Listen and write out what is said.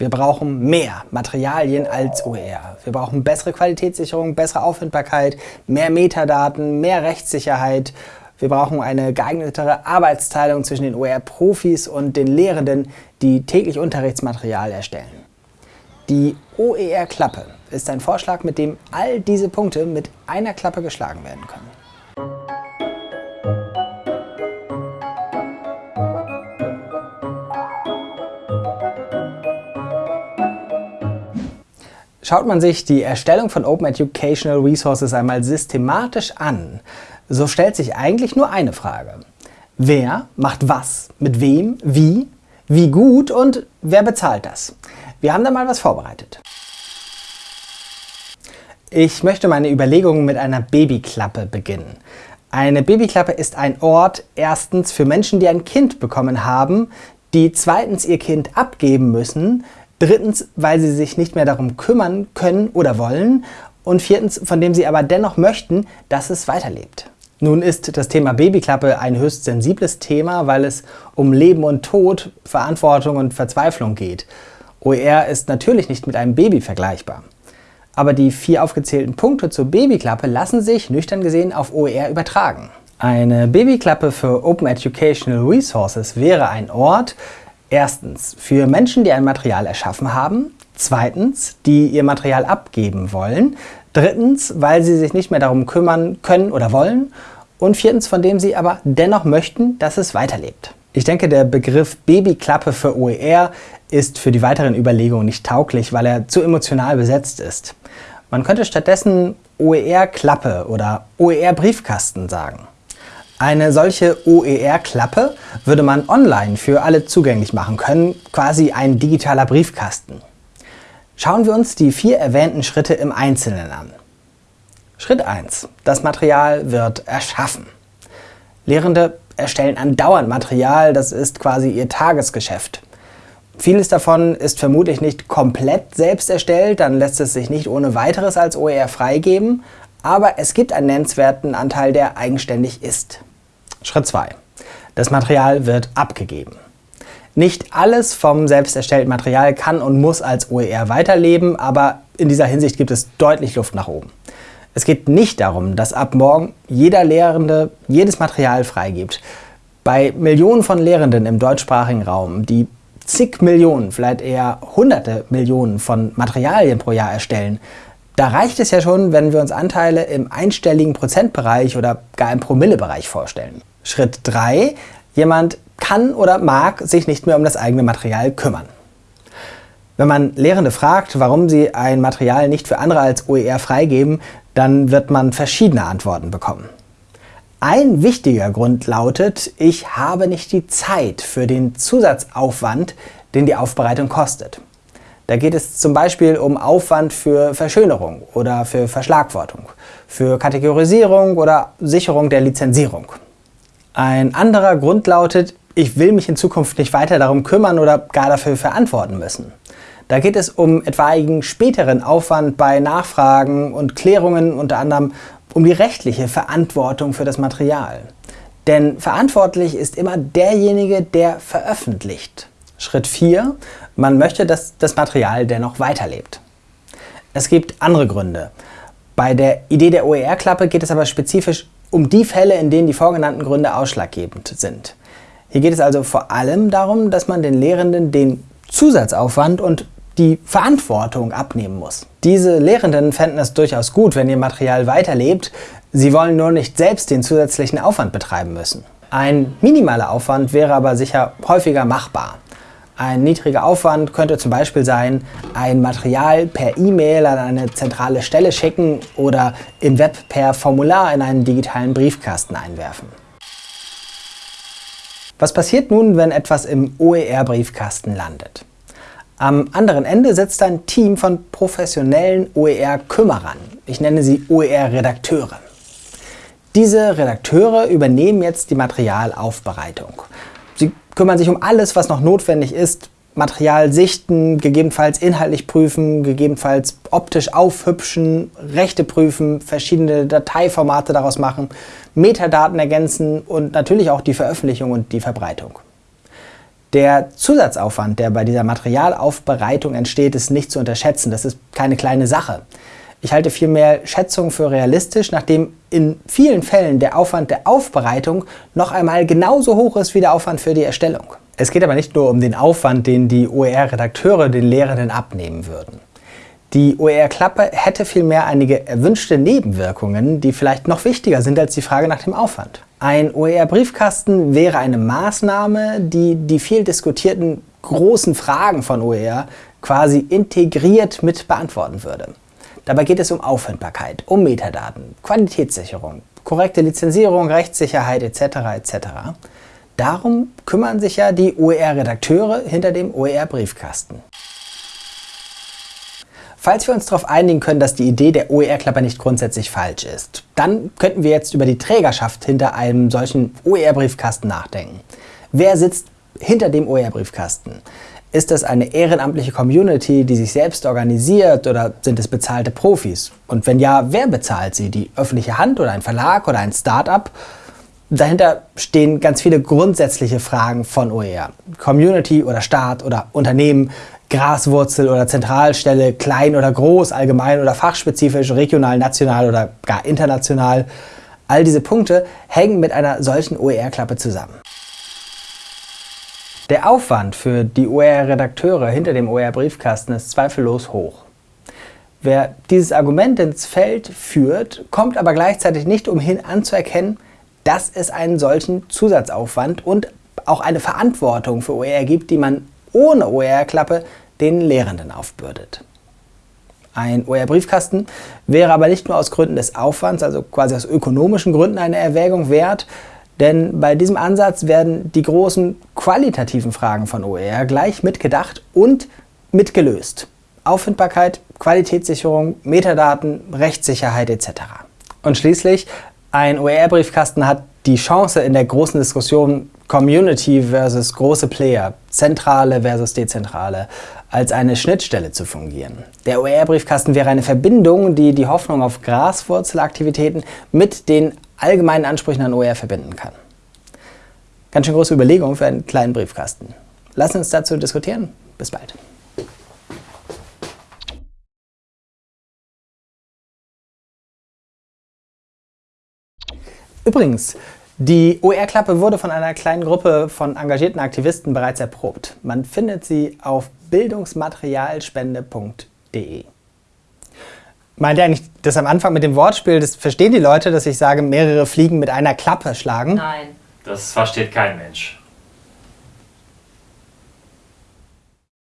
Wir brauchen mehr Materialien als OER. Wir brauchen bessere Qualitätssicherung, bessere Auffindbarkeit, mehr Metadaten, mehr Rechtssicherheit. Wir brauchen eine geeignetere Arbeitsteilung zwischen den OER-Profis und den Lehrenden, die täglich Unterrichtsmaterial erstellen. Die OER-Klappe ist ein Vorschlag, mit dem all diese Punkte mit einer Klappe geschlagen werden können. Schaut man sich die Erstellung von Open Educational Resources einmal systematisch an, so stellt sich eigentlich nur eine Frage. Wer macht was, mit wem, wie, wie gut und wer bezahlt das? Wir haben da mal was vorbereitet. Ich möchte meine Überlegungen mit einer Babyklappe beginnen. Eine Babyklappe ist ein Ort, erstens für Menschen, die ein Kind bekommen haben, die zweitens ihr Kind abgeben müssen, Drittens, weil sie sich nicht mehr darum kümmern können oder wollen. Und viertens, von dem sie aber dennoch möchten, dass es weiterlebt. Nun ist das Thema Babyklappe ein höchst sensibles Thema, weil es um Leben und Tod, Verantwortung und Verzweiflung geht. OER ist natürlich nicht mit einem Baby vergleichbar. Aber die vier aufgezählten Punkte zur Babyklappe lassen sich, nüchtern gesehen, auf OER übertragen. Eine Babyklappe für Open Educational Resources wäre ein Ort, Erstens für Menschen, die ein Material erschaffen haben. Zweitens, die ihr Material abgeben wollen. Drittens, weil sie sich nicht mehr darum kümmern können oder wollen. Und viertens, von dem sie aber dennoch möchten, dass es weiterlebt. Ich denke, der Begriff Babyklappe für OER ist für die weiteren Überlegungen nicht tauglich, weil er zu emotional besetzt ist. Man könnte stattdessen OER-Klappe oder OER-Briefkasten sagen. Eine solche OER-Klappe würde man online für alle zugänglich machen können, quasi ein digitaler Briefkasten. Schauen wir uns die vier erwähnten Schritte im Einzelnen an. Schritt 1. Das Material wird erschaffen. Lehrende erstellen andauernd Material, das ist quasi ihr Tagesgeschäft. Vieles davon ist vermutlich nicht komplett selbst erstellt, dann lässt es sich nicht ohne weiteres als OER freigeben, aber es gibt einen nennenswerten Anteil, der eigenständig ist. Schritt 2. Das Material wird abgegeben. Nicht alles vom selbst erstellten Material kann und muss als OER weiterleben, aber in dieser Hinsicht gibt es deutlich Luft nach oben. Es geht nicht darum, dass ab morgen jeder Lehrende jedes Material freigibt. Bei Millionen von Lehrenden im deutschsprachigen Raum, die zig Millionen, vielleicht eher hunderte Millionen von Materialien pro Jahr erstellen, da reicht es ja schon, wenn wir uns Anteile im einstelligen Prozentbereich oder gar im Promillebereich vorstellen. Schritt 3. Jemand kann oder mag sich nicht mehr um das eigene Material kümmern. Wenn man Lehrende fragt, warum sie ein Material nicht für andere als OER freigeben, dann wird man verschiedene Antworten bekommen. Ein wichtiger Grund lautet, ich habe nicht die Zeit für den Zusatzaufwand, den die Aufbereitung kostet. Da geht es zum Beispiel um Aufwand für Verschönerung oder für Verschlagwortung, für Kategorisierung oder Sicherung der Lizenzierung. Ein anderer Grund lautet, ich will mich in Zukunft nicht weiter darum kümmern oder gar dafür verantworten müssen. Da geht es um etwaigen späteren Aufwand bei Nachfragen und Klärungen, unter anderem um die rechtliche Verantwortung für das Material. Denn verantwortlich ist immer derjenige, der veröffentlicht. Schritt 4. Man möchte, dass das Material dennoch weiterlebt. Es gibt andere Gründe. Bei der Idee der OER-Klappe geht es aber spezifisch um die Fälle, in denen die vorgenannten Gründe ausschlaggebend sind. Hier geht es also vor allem darum, dass man den Lehrenden den Zusatzaufwand und die Verantwortung abnehmen muss. Diese Lehrenden fänden es durchaus gut, wenn ihr Material weiterlebt, sie wollen nur nicht selbst den zusätzlichen Aufwand betreiben müssen. Ein minimaler Aufwand wäre aber sicher häufiger machbar. Ein niedriger Aufwand könnte zum Beispiel sein, ein Material per E-Mail an eine zentrale Stelle schicken oder im Web per Formular in einen digitalen Briefkasten einwerfen. Was passiert nun, wenn etwas im OER-Briefkasten landet? Am anderen Ende sitzt ein Team von professionellen OER-Kümmerern. Ich nenne sie OER-Redakteure. Diese Redakteure übernehmen jetzt die Materialaufbereitung. Kümmern sich um alles, was noch notwendig ist. Material sichten, gegebenenfalls inhaltlich prüfen, gegebenenfalls optisch aufhübschen, Rechte prüfen, verschiedene Dateiformate daraus machen, Metadaten ergänzen und natürlich auch die Veröffentlichung und die Verbreitung. Der Zusatzaufwand, der bei dieser Materialaufbereitung entsteht, ist nicht zu unterschätzen. Das ist keine kleine Sache. Ich halte vielmehr Schätzungen für realistisch, nachdem in vielen Fällen der Aufwand der Aufbereitung noch einmal genauso hoch ist wie der Aufwand für die Erstellung. Es geht aber nicht nur um den Aufwand, den die OER-Redakteure den Lehrenden abnehmen würden. Die OER-Klappe hätte vielmehr einige erwünschte Nebenwirkungen, die vielleicht noch wichtiger sind als die Frage nach dem Aufwand. Ein OER-Briefkasten wäre eine Maßnahme, die die viel diskutierten großen Fragen von OER quasi integriert mit beantworten würde. Dabei geht es um Auffindbarkeit, um Metadaten, Qualitätssicherung, korrekte Lizenzierung, Rechtssicherheit etc. etc. Darum kümmern sich ja die OER-Redakteure hinter dem OER-Briefkasten. Falls wir uns darauf einigen können, dass die Idee der OER-Klapper nicht grundsätzlich falsch ist, dann könnten wir jetzt über die Trägerschaft hinter einem solchen OER-Briefkasten nachdenken. Wer sitzt hinter dem OER-Briefkasten? Ist das eine ehrenamtliche Community, die sich selbst organisiert oder sind es bezahlte Profis? Und wenn ja, wer bezahlt sie? Die öffentliche Hand oder ein Verlag oder ein Start-up? Dahinter stehen ganz viele grundsätzliche Fragen von OER. Community oder Staat oder Unternehmen, Graswurzel oder Zentralstelle, klein oder groß, allgemein oder fachspezifisch, regional, national oder gar international. All diese Punkte hängen mit einer solchen OER-Klappe zusammen. Der Aufwand für die OER-Redakteure hinter dem OER-Briefkasten ist zweifellos hoch. Wer dieses Argument ins Feld führt, kommt aber gleichzeitig nicht umhin anzuerkennen, dass es einen solchen Zusatzaufwand und auch eine Verantwortung für OER gibt, die man ohne OER-Klappe den Lehrenden aufbürdet. Ein OER-Briefkasten wäre aber nicht nur aus Gründen des Aufwands, also quasi aus ökonomischen Gründen eine Erwägung wert, denn bei diesem Ansatz werden die großen qualitativen Fragen von OER gleich mitgedacht und mitgelöst. Auffindbarkeit, Qualitätssicherung, Metadaten, Rechtssicherheit etc. Und schließlich, ein OER-Briefkasten hat die Chance in der großen Diskussion Community versus große Player, zentrale versus dezentrale, als eine Schnittstelle zu fungieren. Der OER-Briefkasten wäre eine Verbindung, die die Hoffnung auf Graswurzelaktivitäten mit den allgemeinen Ansprüchen an OER verbinden kann. Ganz schön große Überlegung für einen kleinen Briefkasten. Lassen uns dazu diskutieren. Bis bald. Übrigens, die OER-Klappe wurde von einer kleinen Gruppe von engagierten Aktivisten bereits erprobt. Man findet sie auf bildungsmaterialspende.de. Meint ihr eigentlich das am Anfang mit dem Wortspiel, das verstehen die Leute, dass ich sage, mehrere Fliegen mit einer Klappe schlagen? Nein. Das versteht kein Mensch.